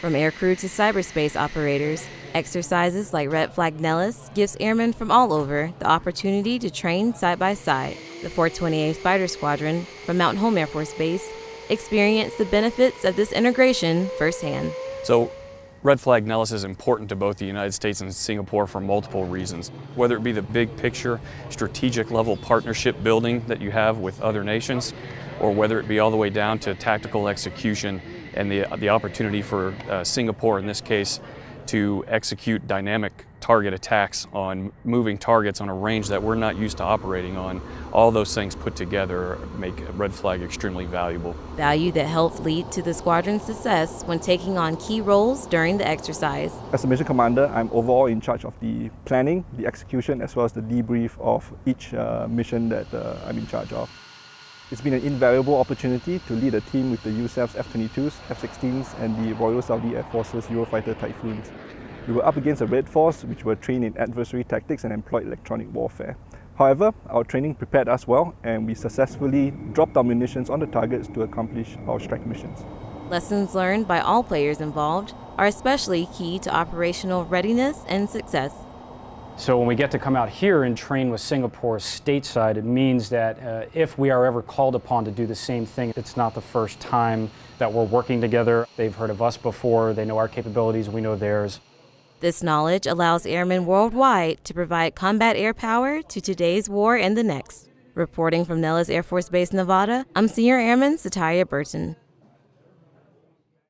From aircrew to cyberspace operators, exercises like Red Flag Nellis gives airmen from all over the opportunity to train side by side. The 428th Fighter Squadron from Mountain Home Air Force Base experienced the benefits of this integration firsthand. So Red Flag Nellis is important to both the United States and Singapore for multiple reasons. Whether it be the big picture, strategic level partnership building that you have with other nations, or whether it be all the way down to tactical execution and the, the opportunity for uh, Singapore in this case to execute dynamic target attacks on moving targets on a range that we're not used to operating on. All those things put together make Red Flag extremely valuable. Value that helps lead to the squadron's success when taking on key roles during the exercise. As a mission commander, I'm overall in charge of the planning, the execution, as well as the debrief of each uh, mission that uh, I'm in charge of. It's been an invaluable opportunity to lead a team with the USAF's F-22s, F-16s and the Royal Saudi Air Force's Eurofighter Typhoons. We were up against a Red Force which were trained in adversary tactics and employed electronic warfare. However, our training prepared us well and we successfully dropped our munitions on the targets to accomplish our strike missions. Lessons learned by all players involved are especially key to operational readiness and success. So when we get to come out here and train with Singapore stateside, it means that uh, if we are ever called upon to do the same thing, it's not the first time that we're working together. They've heard of us before, they know our capabilities, we know theirs. This knowledge allows airmen worldwide to provide combat air power to today's war and the next. Reporting from Nellis Air Force Base, Nevada, I'm Senior Airman Sataria Burton.